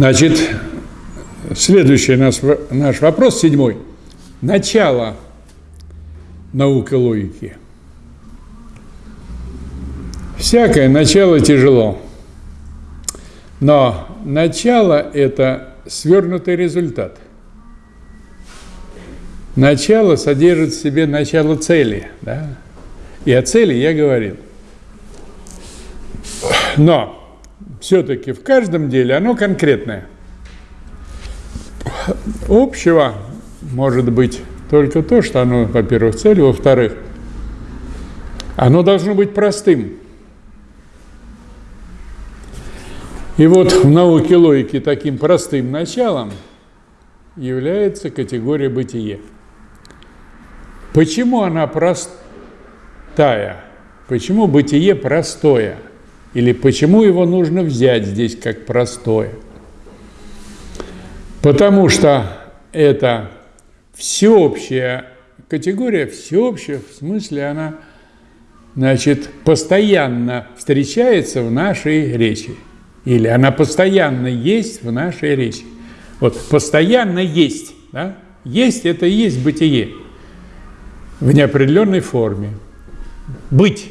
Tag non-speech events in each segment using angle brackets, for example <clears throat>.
Значит, следующий наш, наш вопрос, седьмой. Начало науки логики. Всякое начало тяжело. Но начало – это свернутый результат. Начало содержит в себе начало цели. Да? И о цели я говорил. Но все-таки в каждом деле оно конкретное. Общего может быть только то, что оно, во-первых, цель, во-вторых, оно должно быть простым. И вот в науке логики таким простым началом является категория бытие. Почему она простая? Почему бытие простое? Или почему его нужно взять здесь как простое? Потому что это всеобщая категория, всеобщая, в смысле она, значит, постоянно встречается в нашей речи. Или она постоянно есть в нашей речи. Вот постоянно есть. Да? Есть – это и есть бытие в неопределенной форме. Быть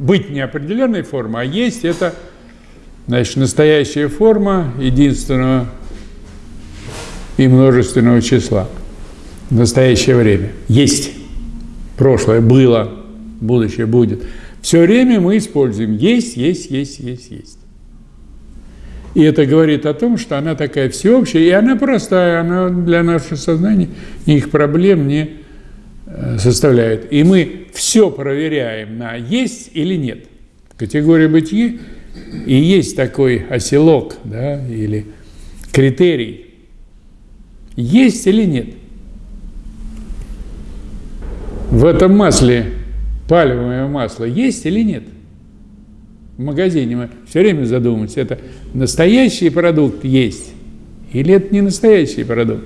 быть неопределенной формы, а есть это значит, настоящая форма единственного и множественного числа в настоящее время. Есть. Прошлое было, будущее будет. Все время мы используем есть, есть, есть, есть, есть. И это говорит о том, что она такая всеобщая, и она простая, она для нашего сознания никаких проблем не Э, составляет. И мы все проверяем на есть или нет. Категория бытия и есть такой оселок, да, или критерий. Есть или нет? В этом масле, пальмовое масло, есть или нет? В магазине мы все время задумываемся, это настоящий продукт есть или это не настоящий продукт?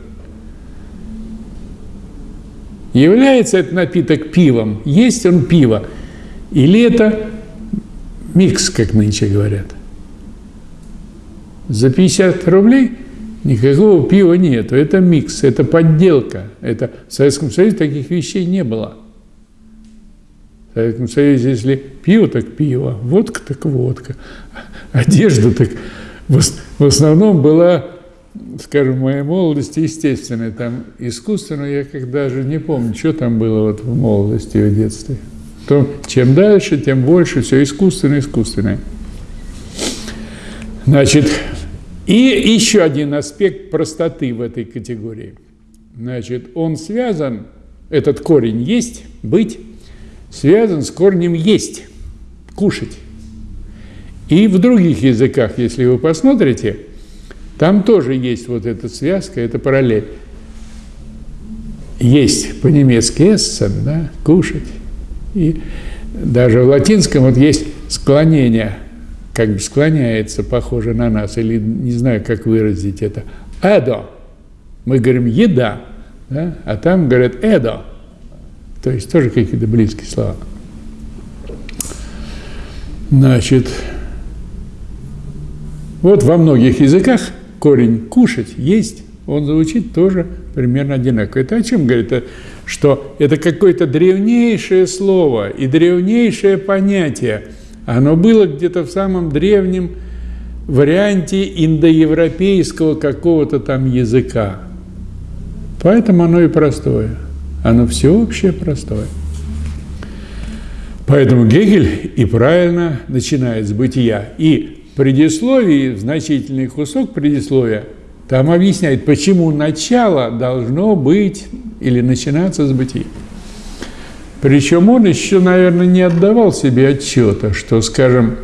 Является этот напиток пивом? Есть он пиво? Или это микс, как нынче говорят? За 50 рублей никакого пива нет. Это микс, это подделка. Это в Советском Союзе таких вещей не было. В Советском Союзе, если пиво, так пиво, водка, так водка, одежда, так в основном была скажем, в моей молодости, естественно, там искусственно, я как даже не помню, что там было вот в молодости, в детстве. То, чем дальше, тем больше, все искусственное, искусственное. Значит, и еще один аспект простоты в этой категории. Значит, он связан, этот корень есть, быть, связан с корнем есть, кушать. И в других языках, если вы посмотрите, там тоже есть вот эта связка, это параллель. Есть по-немецки «essen», да, «кушать». И даже в латинском вот есть склонение, как бы склоняется, похоже на нас, или не знаю, как выразить это. «Эдо». Мы говорим «еда», да? а там говорят «эдо». То есть тоже какие-то близкие слова. Значит, вот во многих языках корень «кушать», «есть», он звучит тоже примерно одинаково. Это о чем говорит? Что это какое-то древнейшее слово и древнейшее понятие. Оно было где-то в самом древнем варианте индоевропейского какого-то там языка. Поэтому оно и простое. Оно всеобщее простое. Поэтому Гегель и правильно начинает с бытия. И предисловии, значительный кусок предисловия, там объясняет, почему начало должно быть или начинаться с бытия. Причем он еще, наверное, не отдавал себе отчета, что, скажем,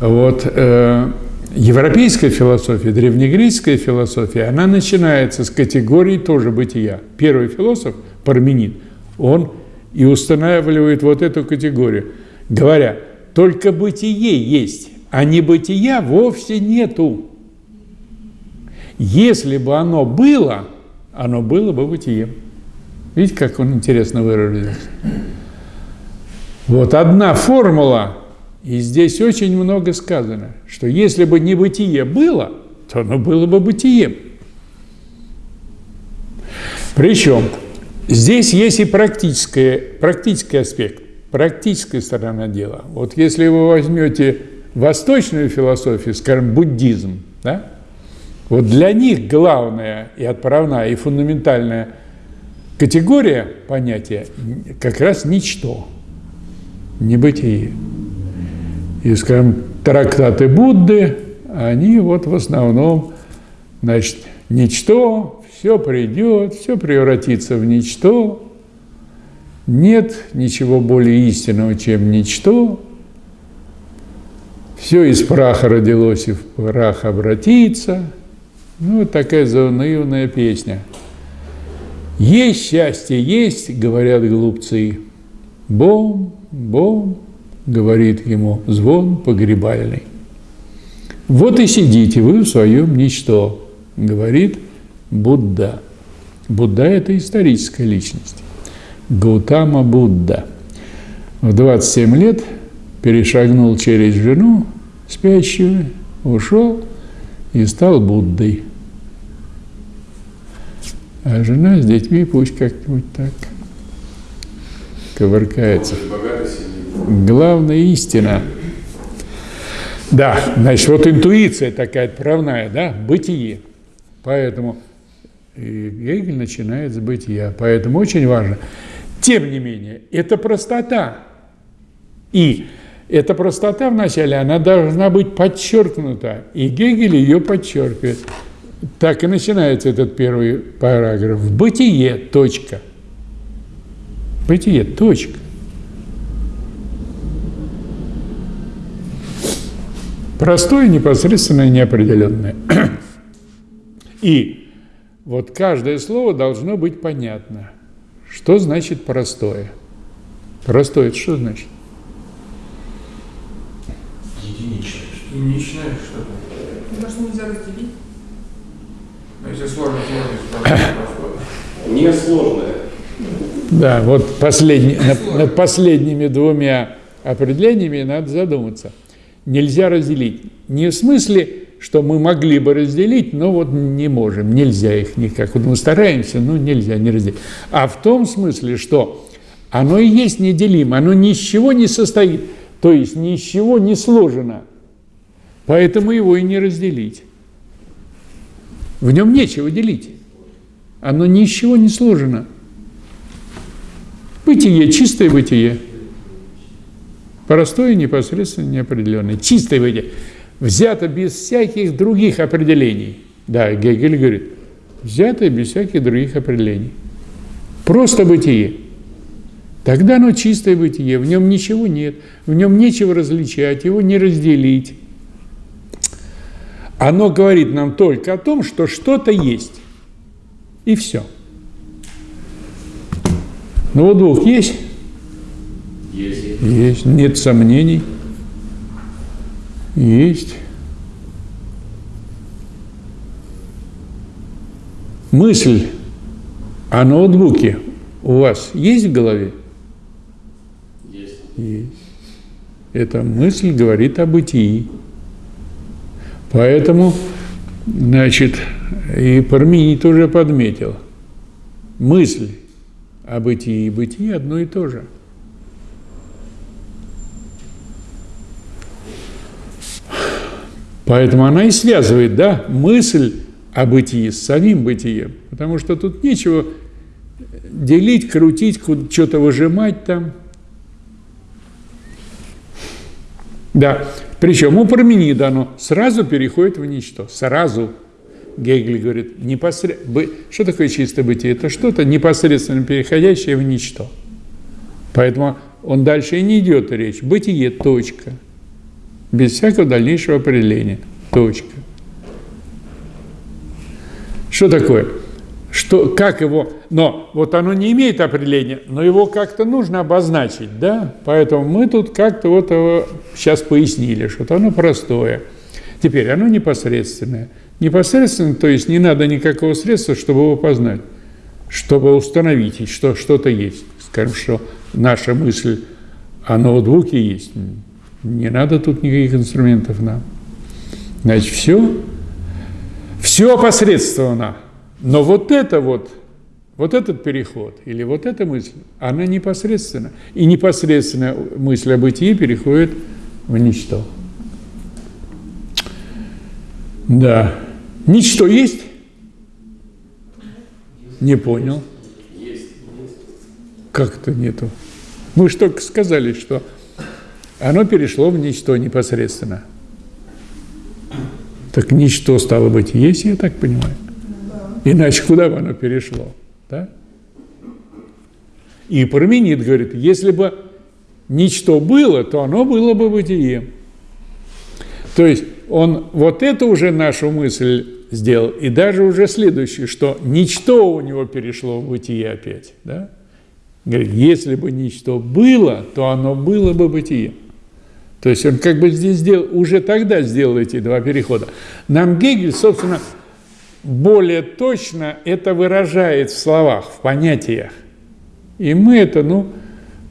вот э, европейская философия, древнегреческая философия, она начинается с категории тоже бытия. Первый философ, Парменид, он и устанавливает вот эту категорию, говоря, только бытие есть а небытия вовсе нету. Если бы оно было, оно было бы бытием. Видите, как он интересно выразился? Вот одна формула, и здесь очень много сказано, что если бы небытие было, то оно было бы бытием. Причем здесь есть и практический, практический аспект, практическая сторона дела. Вот если вы возьмете восточную философию, скажем, буддизм, да, вот для них главная и отправная, и фундаментальная категория понятия как раз ничто, небытие. И, скажем, трактаты Будды, они вот в основном, значит, ничто, все придет, все превратится в ничто, нет ничего более истинного, чем ничто, все из праха родилось и в прах обратится. Ну, вот такая заунывная песня. Есть счастье, есть, говорят глупцы. Бом, бом, говорит ему звон погребальный. Вот и сидите вы в своем ничто, говорит Будда. Будда – это историческая личность. Гаутама Будда. В 27 лет перешагнул через жену спящую, ушел и стал Буддой. А жена с детьми пусть как-нибудь так ковыркается. Главная истина. Да, значит, вот интуиция такая отправная, да, бытие. Поэтому Гегель начинает с бытия. Поэтому очень важно. Тем не менее, это простота. И эта простота вначале, она должна быть подчеркнута. И Гегель ее подчеркивает. Так и начинается этот первый параграф. Бытие, точка. Бытие, точка. Простое, непосредственное, неопределенное. <clears throat> И вот каждое слово должно быть понятно. Что значит простое? Простое – это что значит? Единичное. Единичное что-то. Потому что нельзя разделить. Но если сложно, сложно, сложно. Не сложное. Да, вот последний, над, над последними двумя определениями надо задуматься – нельзя разделить. Не в смысле, что мы могли бы разделить, но вот не можем, нельзя их никак. Вот мы стараемся, но нельзя не разделить. А в том смысле, что оно и есть неделимо, оно ни из чего не состоит, то есть ни из чего не сложено. Поэтому его и не разделить. В нем нечего делить. Оно ни из чего не сложено. Бытие, чистое бытие – Простое, непосредственно неопределенное. Чистое выйдет. Взято без всяких других определений. Да, Гегель говорит, взято без всяких других определений. Просто бытие. Тогда оно чистое бытие, в нем ничего нет, в нем нечего различать, его не разделить. Оно говорит нам только о том, что что-то есть. И все. Ну вот двух есть? Есть. Есть. Нет сомнений. Есть. Мысль о ноутбуке у вас есть в голове? Есть. Есть. Эта мысль говорит о бытии. Поэтому, значит, и Парменид уже подметил. Мысль о бытии и бытие одно и то же – Поэтому она и связывает, да, мысль о бытии с самим бытием. Потому что тут нечего делить, крутить, что-то выжимать там. Да, причем у Парменида оно сразу переходит в ничто, сразу. Гегель говорит, непосред... что такое чистое бытие? Это что-то непосредственно переходящее в ничто. Поэтому он дальше и не идет речь. Бытие – точка – без всякого дальнейшего определения. Точка. Что такое? Что, как его, но вот оно не имеет определения, но его как-то нужно обозначить, да? Поэтому мы тут как-то вот его сейчас пояснили, что оно простое. Теперь оно непосредственное. Непосредственно, то есть не надо никакого средства, чтобы его познать, чтобы установить, что что-то есть. Скажем, что наша мысль о ноутбуке есть. Не надо тут никаких инструментов нам. Значит, все Все посредственно. Но вот это вот, вот этот переход или вот эта мысль, она непосредственно. И непосредственно мысль о бытии переходит в ничто. Да. Ничто есть? Не понял. Как-то нету. Мы же только сказали, что оно перешло в ничто непосредственно. Так ничто стало быть есть, я так понимаю. Иначе куда бы оно перешло? Да? И Парменид говорит, если бы ничто было, то оно было бы бытием. То есть он вот это уже нашу мысль сделал, и даже уже следующее, что ничто у него перешло в бытие опять. Да? Говорит, если бы ничто было, то оно было бы бытием. То есть он как бы здесь сделал, уже тогда сделал эти два перехода. Нам Гегель, собственно, более точно это выражает в словах, в понятиях. И мы это, ну,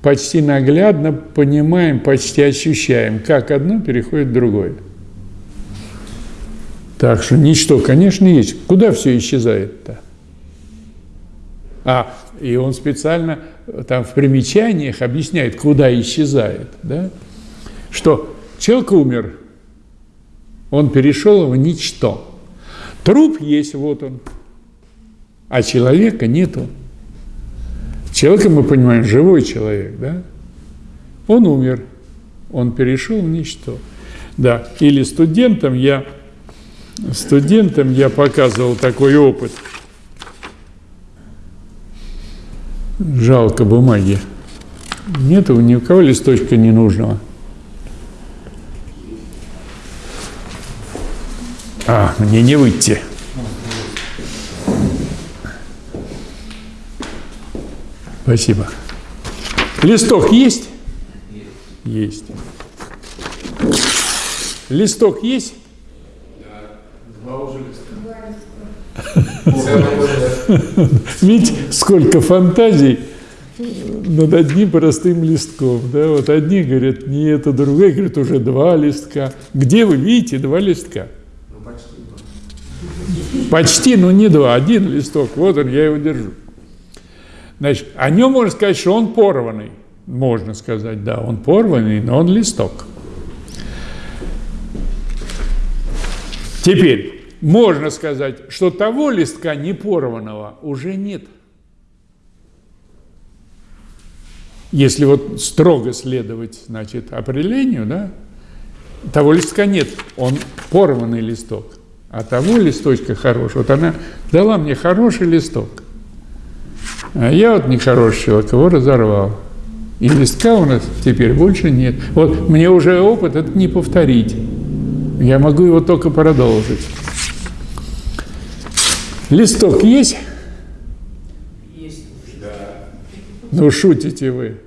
почти наглядно понимаем, почти ощущаем, как одно переходит в другое. Так что ничто, конечно, есть. Куда все исчезает-то? А, и он специально там в примечаниях объясняет, куда исчезает, да? что человек умер, он перешел в ничто. Труп есть, вот он, а человека нету. Человека мы понимаем, живой человек, да? Он умер, он перешел в ничто. Да, или студентам я, студентам я показывал такой опыт. Жалко бумаги. Нету ни у кого листочка ненужного. А, мне не выйти. Спасибо. Листок есть? Есть. Листок есть? Два уже листа. Видите, сколько фантазий над одним простым листком. Да? Вот одни говорят, не это, другие говорят, уже два листка. Где вы видите два листка? Почти, но не два, один листок. Вот он, я его держу. Значит, о нем можно сказать, что он порванный. Можно сказать, да, он порванный, но он листок. Теперь, можно сказать, что того листка не порванного уже нет. Если вот строго следовать, значит, определению, да, того листка нет, он порванный листок. А того листочка хорошего, вот она дала мне хороший листок. А я вот нехороший человек, его разорвал. И листка у нас теперь больше нет. Вот мне уже опыт это не повторить. Я могу его только продолжить. Листок есть? Есть. Ну, шутите вы.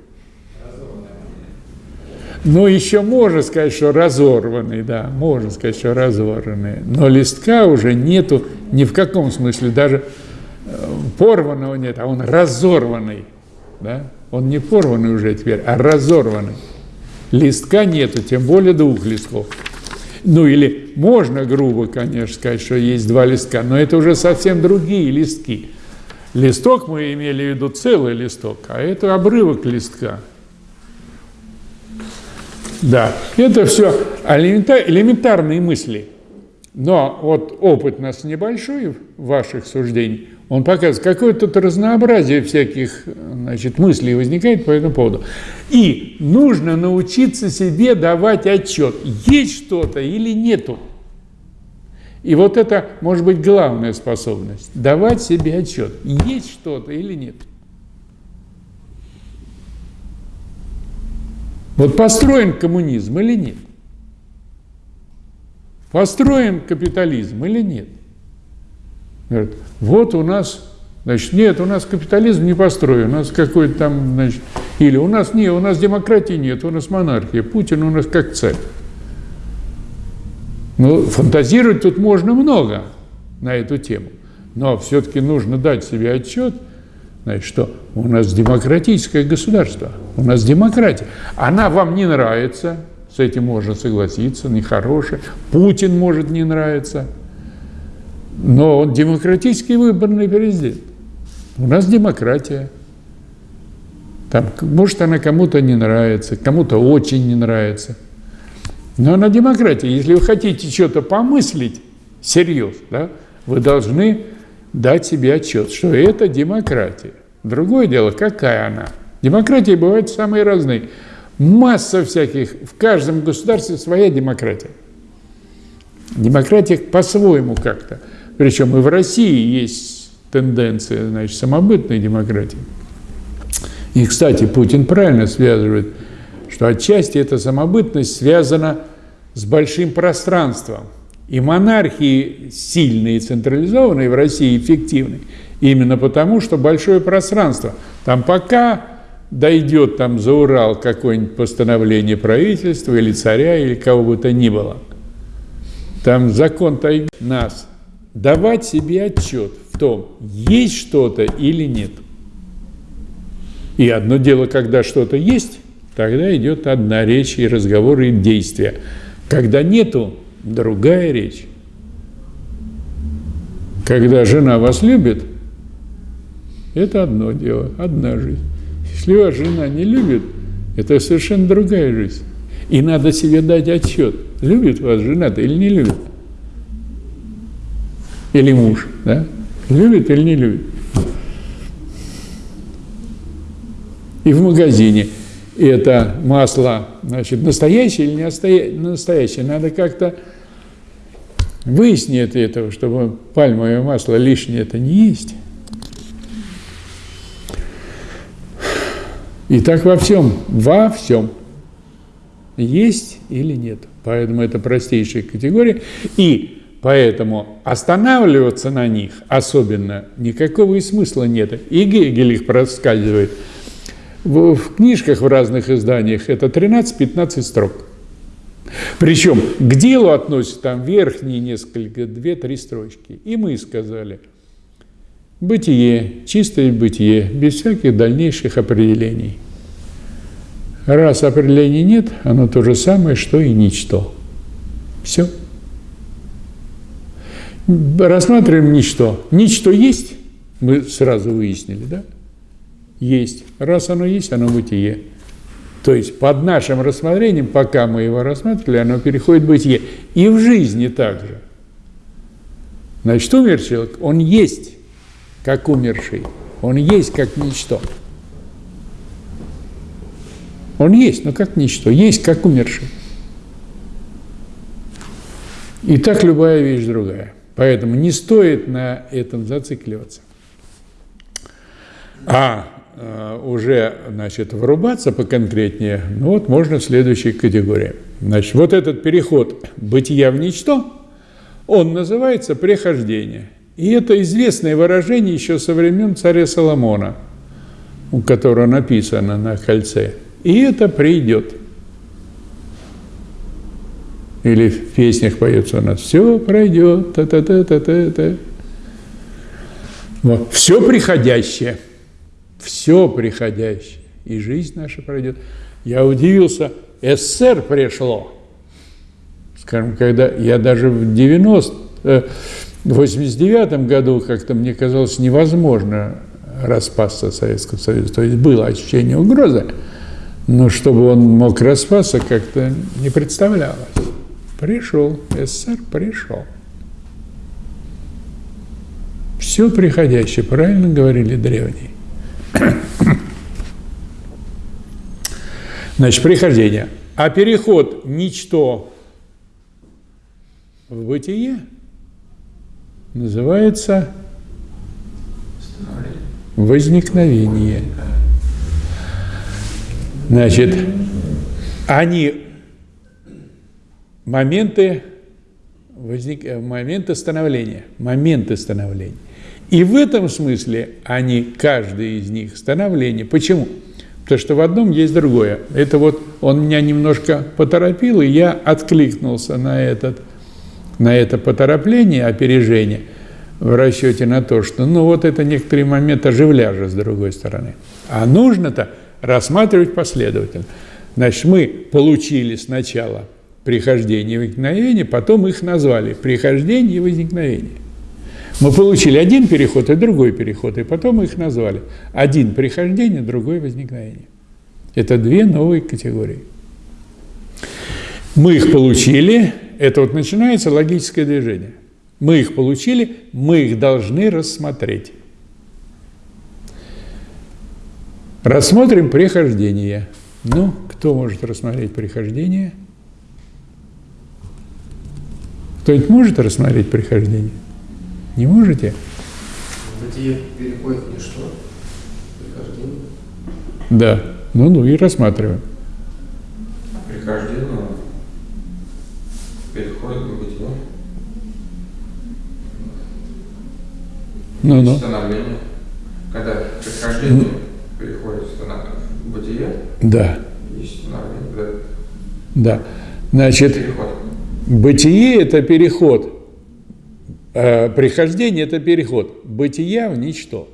Ну, еще можно сказать, что разорванный, да, можно сказать, что разорванный. Но листка уже нету ни в каком смысле, даже э, порванного нет, а он разорванный, да. Он не порванный уже теперь, а разорванный. Листка нету, тем более двух листков. Ну или можно грубо, конечно, сказать, что есть два листка, но это уже совсем другие листки. Листок мы имели в виду целый листок, а это обрывок листка. Да, это все элементарные мысли. Но вот опыт нас небольшой ваших суждений, он показывает, какое тут разнообразие всяких значит, мыслей возникает по этому поводу. И нужно научиться себе давать отчет, есть что-то или нету. И вот это может быть главная способность – давать себе отчет, есть что-то или нет. Вот построен коммунизм или нет? Построен капитализм или нет? Говорят, вот у нас, значит, нет, у нас капитализм не построен, у нас какой-то там, значит, или у нас нет, у нас демократии нет, у нас монархия, Путин у нас как царь. Ну, фантазировать тут можно много на эту тему, но все-таки нужно дать себе отчет, значит, что у нас демократическое государство, у нас демократия. Она вам не нравится, с этим можно согласиться, нехорошая. Путин может не нравиться – Но он демократически выбранный президент. У нас демократия. Там, может, она кому-то не нравится, кому-то очень не нравится. Но она демократия. Если вы хотите что-то помыслить серьезно, да, вы должны дать себе отчет, что это демократия. Другое дело, какая она. Демократии бывают самые разные. Масса всяких, в каждом государстве своя демократия. Демократия по-своему как-то. Причем и в России есть тенденция, значит, самобытной демократии. И, кстати, Путин правильно связывает, что отчасти эта самобытность связана с большим пространством. И монархии сильные и централизованные в России эффективны именно потому, что большое пространство. Там пока дойдет там за Урал какое-нибудь постановление правительства или царя, или кого бы то ни было, там закон тайги нас давать себе отчет в том, есть что-то или нет. И одно дело, когда что-то есть, тогда идет одна речь и разговор и действия. Когда нету, другая речь. Когда жена вас любит, это одно дело, одна жизнь. Если вас жена не любит, это совершенно другая жизнь. И надо себе дать отчет, любит вас жена-то или не любит. Или муж, да? Любит или не любит. И в магазине это масло, значит, настоящее или не настоящее. Надо как-то выяснить этого, чтобы пальмовое масло лишнее это не есть. И так во всем, во всем. Есть или нет. Поэтому это простейшая категория. И поэтому останавливаться на них особенно никакого и смысла нет. И Гегель их проскальзывает. В, в книжках в разных изданиях это 13-15 строк. Причем к делу относятся там верхние несколько, две-три строчки. И мы сказали, бытие, чистое бытие, без всяких дальнейших определений. Раз определений нет, оно то же самое, что и ничто. Все. Рассматриваем ничто. Ничто есть, мы сразу выяснили, да? Есть. Раз оно есть, оно бытие. То есть под нашим рассмотрением, пока мы его рассматривали, оно переходит в бытие. И в жизни также. Значит, умер человек, он есть, как умерший. Он есть, как ничто. Он есть, но как ничто. Есть, как умерший. И так любая вещь другая. Поэтому не стоит на этом зацикливаться. А уже значит, врубаться поконкретнее, ну вот можно в следующей категории. Значит, вот этот переход бытия в ничто, он называется прихождение. И это известное выражение еще со времен царя Соломона, у которого написано на кольце – и это придет. Или в песнях поется у нас «Все пройдет, та-та-та-та-та-та». Вот. Все приходящее, все приходящее, и жизнь наша пройдет. Я удивился, СССР пришло. Скажем, когда я даже в 90, э, в 89 году как-то мне казалось невозможно распасться Советского Союза. То есть было ощущение угрозы. Но чтобы он мог распасться, как-то не представлялось. Пришел, СССР пришел. Все приходящее, правильно говорили древние. Значит, прихождение. А переход ничто в бытие называется возникновение. Значит, они моменты, возник, э, моменты становления, моменты становления. И в этом смысле они, каждый из них, становление. Почему? Потому что в одном есть другое. Это вот он меня немножко поторопил, и я откликнулся на, этот, на это поторопление, опережение в расчете на то, что ну вот это некоторые моменты оживляжа с другой стороны. А нужно-то рассматривать последовательно. Значит, мы получили сначала прихождение и возникновение, потом их назвали прихождение и возникновение. Мы получили один переход и другой переход, и потом мы их назвали. Один – прихождение, другой – возникновение. Это две новые категории. Мы их получили, это вот начинается логическое движение. Мы их получили, мы их должны рассмотреть. Рассмотрим прихождение. Ну, кто может рассмотреть прихождение? Кто-нибудь может рассмотреть прихождение? Не можете? Бытие переходит в ничто. Прихождение. Да. Ну-ну и рассматриваем. Прихождение переходит в бытие. Ну-ну. Становление. Когда прихождение переходит в бытие, Да, есть становление, когда да. Значит, переход. бытие – это переход. Э, Прихождение – это переход бытия в ничто.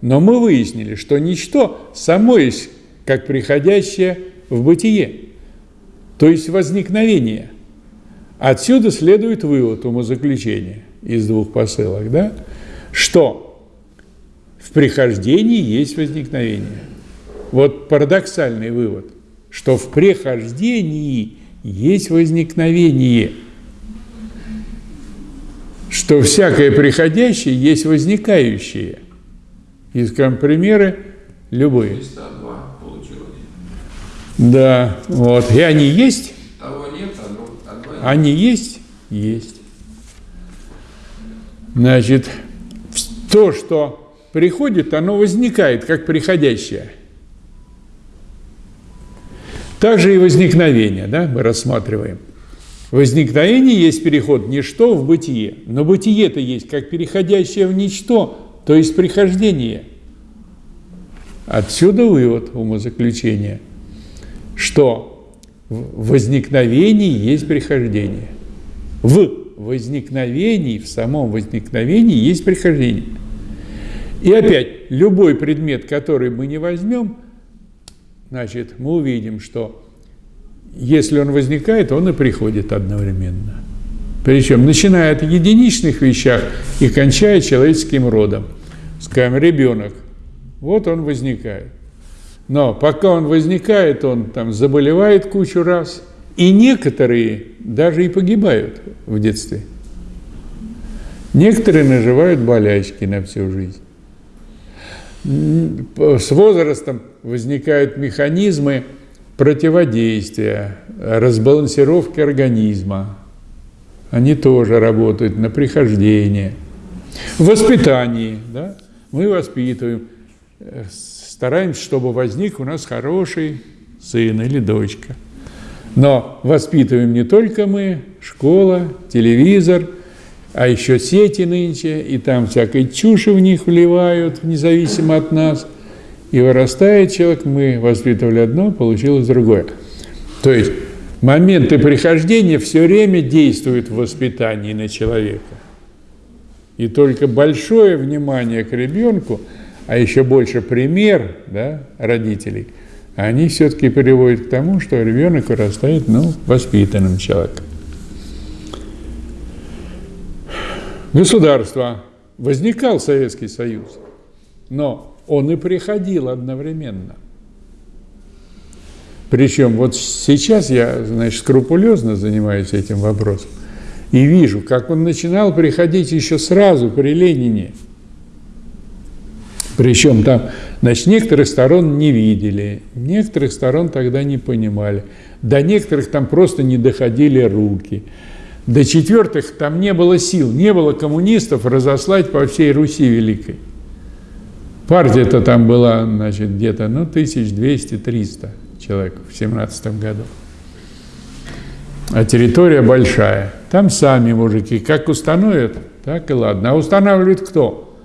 Но мы выяснили, что ничто само есть как приходящее в бытие, то есть возникновение. Отсюда следует вывод умозаключения из двух посылок, да? что в прихождении есть возникновение. Вот парадоксальный вывод, что в прихождении есть возникновение, что всякое приходящее есть возникающее. И, скажем, примеры любые. Да, вот. И они есть? Того нет, а нет. Они есть? Есть. Значит, то, что приходит, оно возникает как приходящее. Также и возникновение, да, мы рассматриваем. Возникновение есть переход ничто в бытие, но бытие-то есть как переходящее в ничто, то есть прихождение. Отсюда вывод умозаключения, что в возникновении есть прихождение. В возникновении, в самом возникновении есть прихождение. И опять, любой предмет, который мы не возьмем, значит, мы увидим, что если он возникает, он и приходит одновременно. Причем, начиная от единичных вещах и кончая человеческим родом. Скажем, ребенок, вот он возникает. Но пока он возникает, он там заболевает кучу раз, и некоторые даже и погибают в детстве. Некоторые наживают болячки на всю жизнь. С возрастом возникают механизмы противодействия, разбалансировки организма. Они тоже работают на прихождение. В воспитании, да, мы воспитываем, э, стараемся, чтобы возник у нас хороший сын или дочка. Но воспитываем не только мы, школа, телевизор, а еще сети нынче, и там всякой чуши в них вливают, независимо от нас. И вырастает человек, мы воспитывали одно, получилось другое. То есть моменты прихождения все время действуют в воспитании на человека. И только большое внимание к ребенку, а еще больше пример да, родителей, они все-таки приводят к тому, что ребенок вырастает ну, воспитанным человеком. Государство. Возникал Советский Союз, но он и приходил одновременно. Причем вот сейчас я, значит, скрупулезно занимаюсь этим вопросом и вижу, как он начинал приходить еще сразу при Ленине. Причем там, значит, некоторых сторон не видели, некоторых сторон тогда не понимали, до некоторых там просто не доходили руки, до четвертых там не было сил, не было коммунистов разослать по всей Руси Великой. Партия-то там была, значит, где-то, ну, 1200-300 человек в 17 году. А территория большая. Там сами мужики как установят, так и ладно. А устанавливает кто?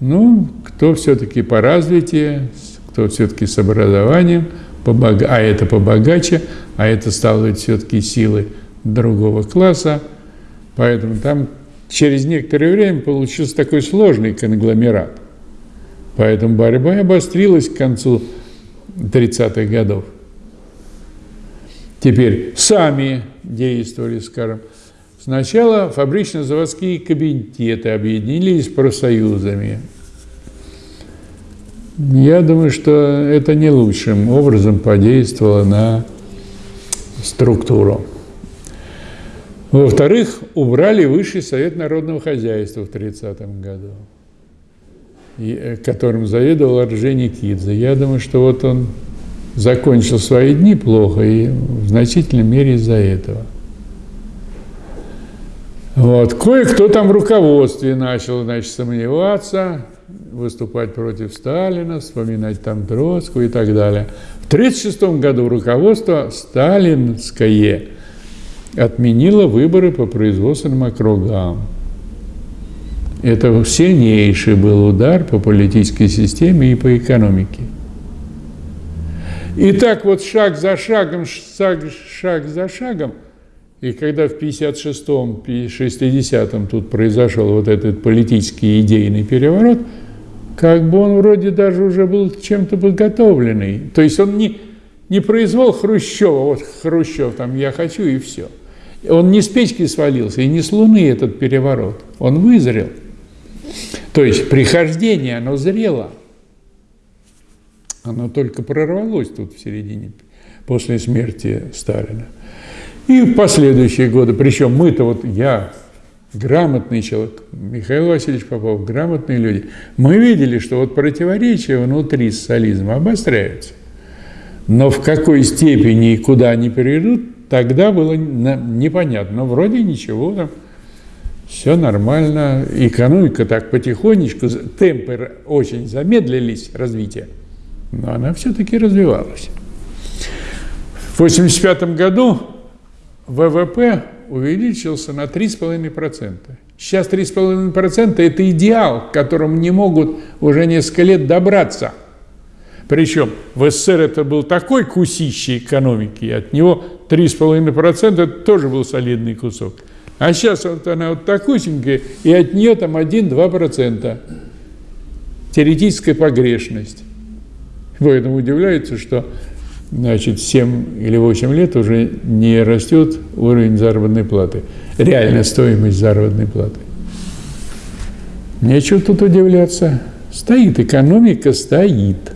Ну, кто все-таки по развитию, кто все-таки с образованием, побога... а это побогаче, а это стало все-таки силы другого класса. Поэтому там через некоторое время получился такой сложный конгломерат. Поэтому борьба обострилась к концу 30-х годов. Теперь сами действовали, скажем, Сначала фабрично-заводские комитеты объединились профсоюзами. Я думаю, что это не лучшим образом подействовало на структуру. Во-вторых, убрали Высший совет народного хозяйства в 1930 году, которым заведовал Кидзе. Я думаю, что вот он закончил свои дни плохо и в значительной мере из-за этого. Вот. Кое-кто там в руководстве начал значит, сомневаться, выступать против Сталина, вспоминать там Троцкого и так далее. В 1936 году руководство сталинское отменила выборы по производственным округам. Это сильнейший был удар по политической системе и по экономике. И так вот шаг за шагом, шаг, шаг за шагом, и когда в 56-м, 60-м тут произошел вот этот политический идейный переворот, как бы он вроде даже уже был чем-то подготовленный. То есть он не, не произвол Хрущева, вот Хрущев там «я хочу» и все – он не с печки свалился, и не с Луны этот переворот. Он вызрел. То есть прихождение, оно зрело. Оно только прорвалось тут в середине, после смерти Сталина. И в последующие годы, причем мы-то вот, я грамотный человек, Михаил Васильевич Попов, грамотные люди, мы видели, что вот противоречия внутри социализма обостряются. Но в какой степени и куда они перейдут, Тогда было непонятно, но вроде ничего, там все нормально, экономика так потихонечку, темпы очень замедлились развитие, но она все-таки развивалась. В 1985 году ВВП увеличился на 3,5%. Сейчас 3,5% – это идеал, к которому не могут уже несколько лет добраться – причем в СССР это был такой кусище экономики, от него 3,5% это тоже был солидный кусок. А сейчас вот она вот такусенькая, и от нее там 1-2%. Теоретическая погрешность. Поэтому удивляется, что значит, 7 или 8 лет уже не растет уровень заработной платы. Реальная стоимость заработной платы. Нечего тут удивляться. Стоит, экономика стоит.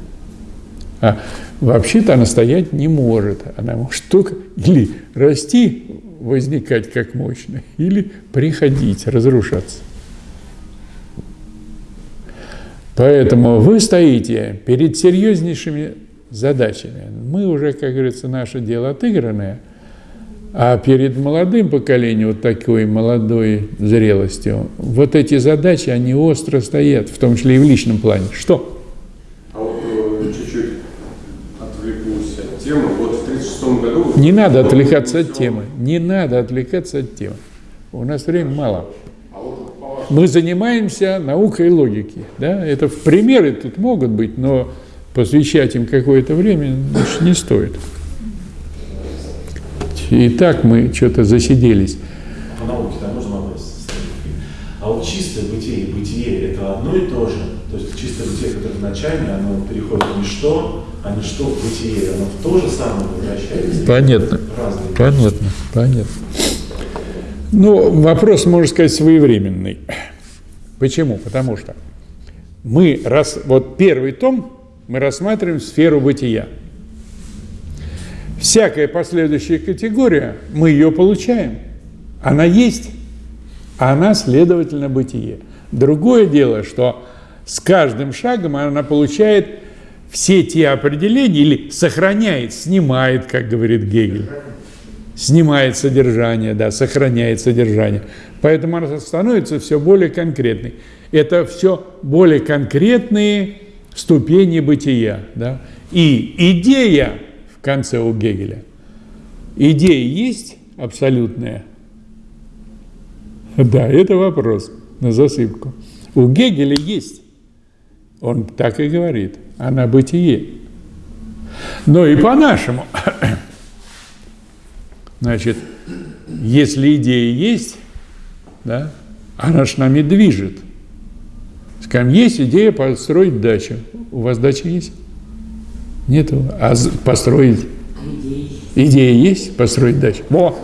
А вообще-то она стоять не может. Она может только или расти, возникать как мощно, или приходить, разрушаться. Поэтому вы стоите перед серьезнейшими задачами. Мы уже, как говорится, наше дело отыгранное, а перед молодым поколением, вот такой молодой зрелостью, вот эти задачи, они остро стоят, в том числе и в личном плане. Что? тему. Вот в 1936 году... Не надо отвлекаться от темы. Не надо отвлекаться от темы. У нас времени мало. Мы занимаемся наукой и логикой. Да? Это примеры тут могут быть, но посвящать им какое-то время значит, не стоит. И так мы что-то засиделись. По науке, да, можно? А вот чистое бытие и бытие – это одно и то же? Которое вначале, оно переходит в ничто, а ничто в бытие, оно в то же самое возвращается? Понятно. Разные. Понятно, понятно. Ну, вопрос, можно сказать, своевременный. Почему? Потому что мы, раз, вот первый том, мы рассматриваем сферу бытия. Всякая последующая категория, мы ее получаем. Она есть, а она, следовательно, бытие. Другое дело, что с каждым шагом она получает все те определения или сохраняет, снимает, как говорит Гегель. Снимает содержание, да, сохраняет содержание. Поэтому она становится все более конкретной. Это все более конкретные ступени бытия. Да? И идея в конце у Гегеля. Идея есть абсолютная? Да, это вопрос на засыпку. У Гегеля есть. Он так и говорит. Она бытие. Но и по-нашему. <coughs> Значит, если идея есть, да, она ж нами движет. Скажем, есть идея построить дачу. У вас дача есть? Нету. А построить? Идея есть построить дачу. Во,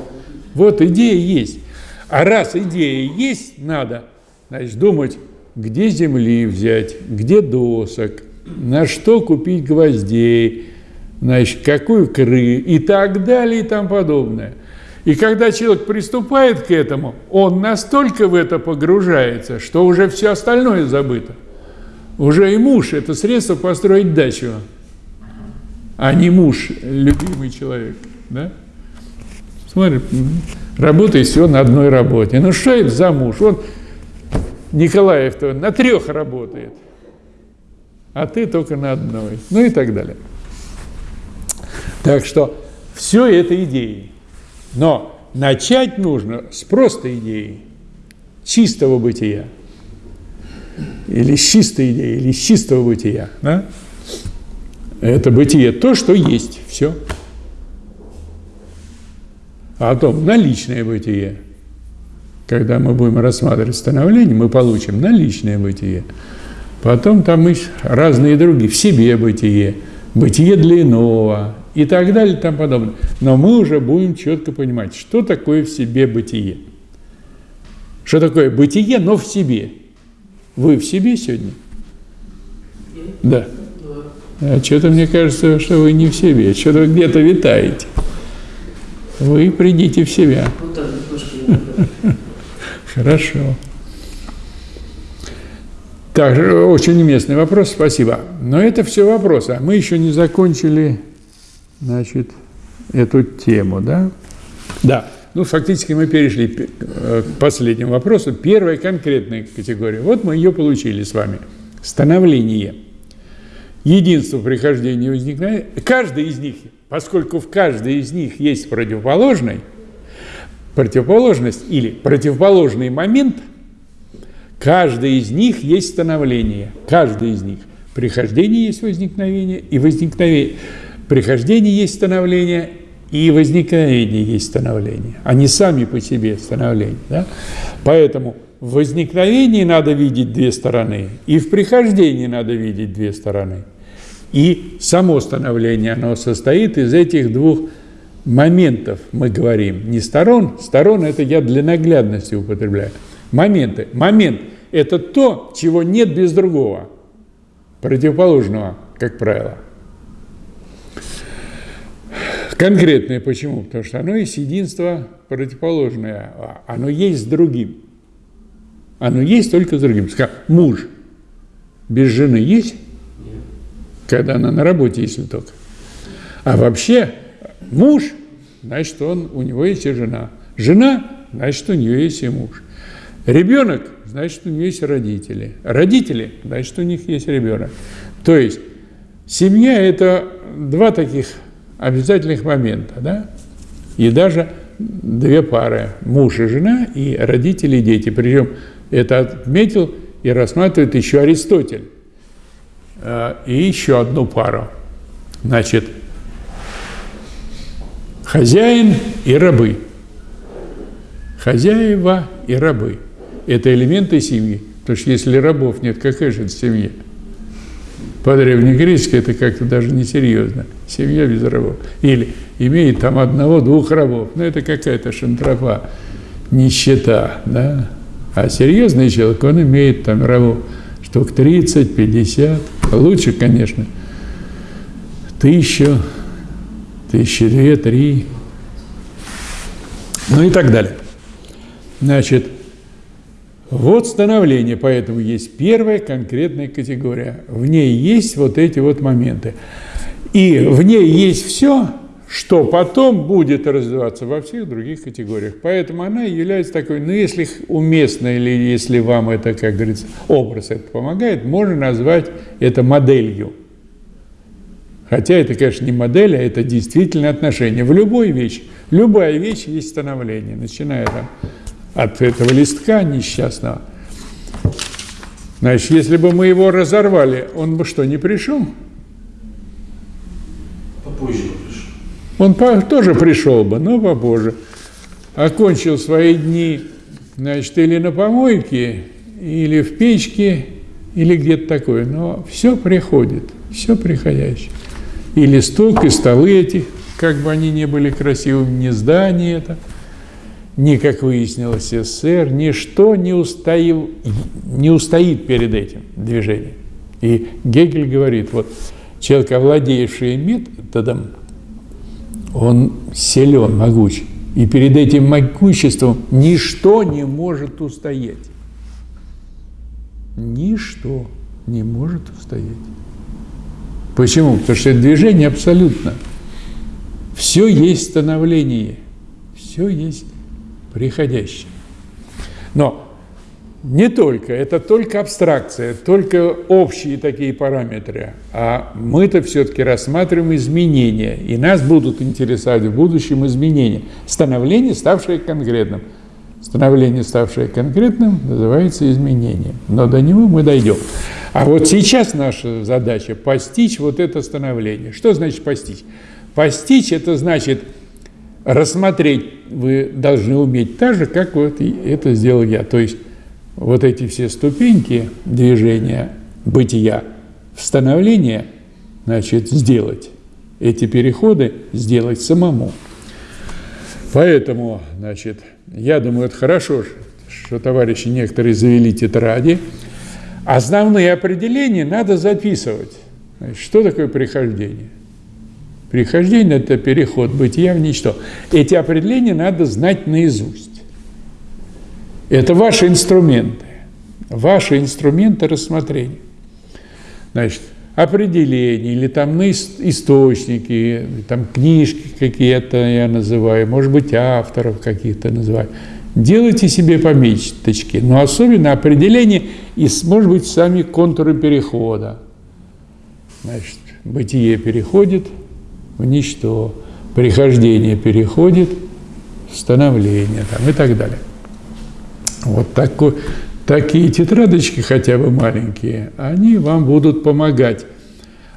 вот идея есть. А раз идея есть, надо, значит, думать, где земли взять, где досок, на что купить гвоздей, значит, какую кры и так далее и тому подобное. И когда человек приступает к этому, он настолько в это погружается, что уже все остальное забыто. Уже и муж – это средство построить дачу, а не муж, любимый человек. Да? Смотри, работает все на одной работе. Ну что это за муж? Он, Николаев-то, на трех работает, а ты только на одной. Ну и так далее. Так что все это идеи. Но начать нужно с простой идеи, чистого бытия. Или с чистой идеи, или с чистого бытия. Да? Это бытие то, что есть. Все. А потом наличное бытие. Когда мы будем рассматривать становление, мы получим наличное бытие. Потом там есть разные другие, в себе бытие, бытие для иного и так далее и тому подобное. Но мы уже будем четко понимать, что такое в себе бытие. Что такое бытие, но в себе. Вы в себе сегодня? Да. А что-то мне кажется, что вы не в себе, что-то вы где-то витаете. Вы придите в себя. Вот так. Хорошо. Так, очень уместный вопрос, спасибо. Но это все вопросы. А мы еще не закончили, значит, эту тему, да? Да. Ну, фактически мы перешли к последнему вопросу. Первая конкретная категория. Вот мы ее получили с вами. Становление. Единство прихождения возникновения. Каждый из них, поскольку в каждой из них есть противоположный, противоположность или противоположный момент, каждый из них есть становление. Каждый из них. Прихождение есть возникновение и возникновение. Прихождение есть становление и возникновение есть становление. Они сами по себе становление. Да? Поэтому в возникновении надо видеть две стороны, и в прихождении надо видеть две стороны. И само становление, оно состоит из этих двух моментов, мы говорим, не сторон, сторон это я для наглядности употребляю, моменты. Момент – это то, чего нет без другого, противоположного, как правило. Конкретное почему? Потому что оно есть единство противоположное, оно есть с другим. Оно есть только с другим. Скажем, муж без жены есть? Когда она на работе, если только. А вообще муж, значит, он, у него есть и жена. Жена, значит, у нее есть и муж. Ребенок, значит, у нее есть родители. Родители, значит, у них есть ребенок. То есть семья – это два таких обязательных момента, да? И даже две пары – муж и жена, и родители и дети. Причем это отметил и рассматривает еще Аристотель. А, и еще одну пару. Значит, хозяин и рабы. Хозяева и рабы. Это элементы семьи. Потому что если рабов нет, какая же это семья? По-древнегречески это как-то даже несерьезно. Семья без рабов. Или имеет там одного-двух рабов. Ну, это какая-то шантропа, нищета, да? А серьезный человек, он имеет там рабов штук 30, 50, лучше, конечно, тысячу, тысячи две, три, ну и так далее. Значит, вот становление, поэтому есть первая конкретная категория. В ней есть вот эти вот моменты. И в ней есть все, что потом будет развиваться во всех других категориях. Поэтому она является такой, ну, если уместно или если вам это, как говорится, образ это помогает, можно назвать это моделью. Хотя это, конечно, не модель, а это действительно отношение. В любой вещи, любая вещь есть становление, начиная там от этого листка несчастного. Значит, если бы мы его разорвали, он бы что, не пришел? Попозже пришел. Он по, тоже пришел бы, но попозже. Окончил свои дни, значит, или на помойке, или в печке, или где-то такое. Но все приходит, все приходящее. И листок, и столы эти, как бы они ни были красивыми, не здание это – ни, как выяснилось, СССР, ничто не, устоил, не устоит перед этим движением. И Гегель говорит, вот человек, овладевший методом, он силен, могуч. И перед этим могуществом ничто не может устоять. Ничто не может устоять. Почему? Потому что это движение абсолютно. Все есть становление, все есть приходящее. Но не только, это только абстракция, только общие такие параметры, а мы-то все-таки рассматриваем изменения, и нас будут интересовать в будущем изменения. Становление, ставшее конкретным. Становление, ставшее конкретным, называется изменением. Но до него мы дойдем. А вот сейчас наша задача – постичь вот это становление. Что значит постичь? Постичь – это значит рассмотреть, вы должны уметь так же, как вот это сделал я. То есть вот эти все ступеньки движения бытия в становление, значит, сделать. Эти переходы сделать самому. Поэтому, значит, я думаю, это хорошо, что товарищи некоторые завели тетради. Основные определения надо записывать. Значит, что такое прихождение? Прихождение – это переход бытия в ничто. Эти определения надо знать наизусть. Это ваши инструменты, ваши инструменты рассмотрения. Значит, определения или там источники, там книжки какие-то я называю, может быть, авторов каких-то называю. Делайте себе пометочки, но особенно определение и, может быть, сами контуры перехода. Значит, бытие переходит в ничто, прихождение переходит в становление там, и так далее. Вот такой, такие тетрадочки, хотя бы маленькие, они вам будут помогать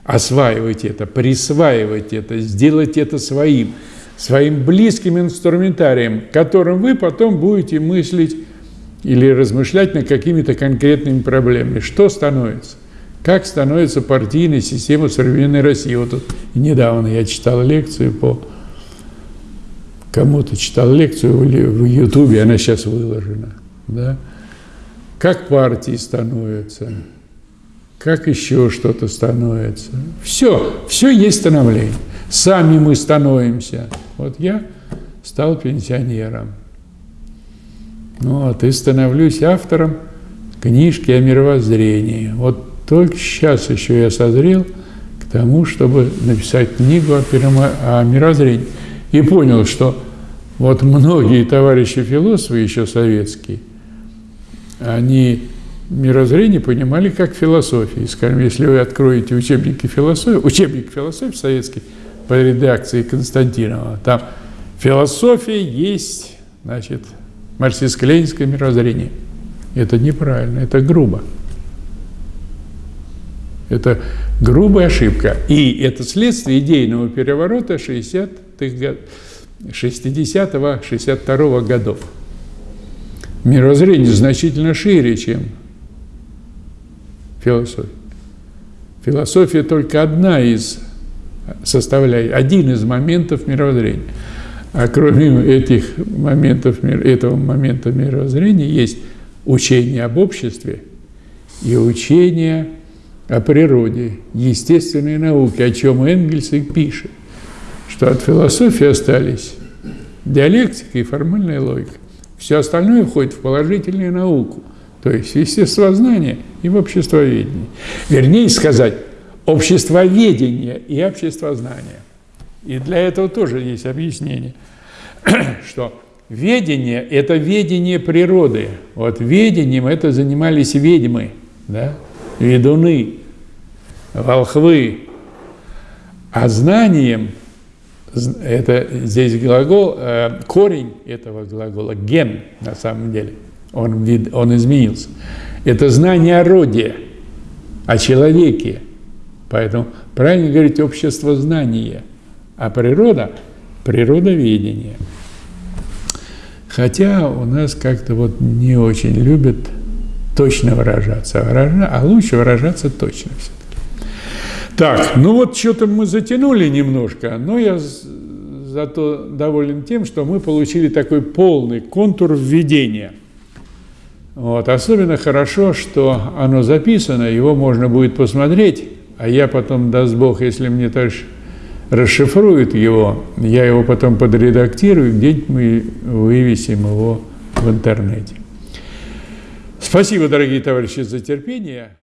осваивать это, присваивать это, сделать это своим, своим близким инструментарием, которым вы потом будете мыслить или размышлять над какими-то конкретными проблемами. Что становится? Как становится партийная система современной России? Вот тут недавно я читал лекцию по... Кому-то читал лекцию в Ютубе, она сейчас выложена да? Как партии становятся, как еще что-то становится. Все, все есть становление. Сами мы становимся. Вот я стал пенсионером. Ну, вот и становлюсь автором книжки о мировоззрении. Вот только сейчас еще я созрел к тому, чтобы написать книгу о, о мировоззрении. И понял, что вот многие товарищи философы еще советские – они мирозрение понимали как философию. Скажем, если вы откроете учебники философии, учебник философии советский по редакции Константинова, там философия есть, значит, марксистско-ленинское мирозрение. Это неправильно, это грубо. Это грубая ошибка. И это следствие идейного переворота 60-х, 60-62 годов мировоззрение значительно шире, чем философия. Философия только одна из составляет, один из моментов мировоззрения. А кроме этих моментов, этого момента мировоззрения есть учение об обществе и учение о природе, естественной науке, о чем Энгельс и пишет, что от философии остались диалектика и формальная логика. Все остальное входит в положительную науку, то есть естествознание и в обществоведение. Вернее сказать, обществоведение и обществознание. И для этого тоже есть объяснение, <clears throat> что ведение – это ведение природы. Вот ведением это занимались ведьмы, да? ведуны, волхвы. А знанием – это здесь глагол, э, корень этого глагола, ген на самом деле, он, он изменился. Это знание о роде, о человеке. Поэтому правильно говорить общество знания, а природа – природоведение. Хотя у нас как-то вот не очень любят точно выражаться, а, а лучше выражаться точно все. Так, ну вот что-то мы затянули немножко, но я зато доволен тем, что мы получили такой полный контур введения. Вот. Особенно хорошо, что оно записано, его можно будет посмотреть, а я потом, даст Бог, если мне товарищ расшифрует его, я его потом подредактирую, где-нибудь мы вывесим его в интернете. Спасибо, дорогие товарищи, за терпение.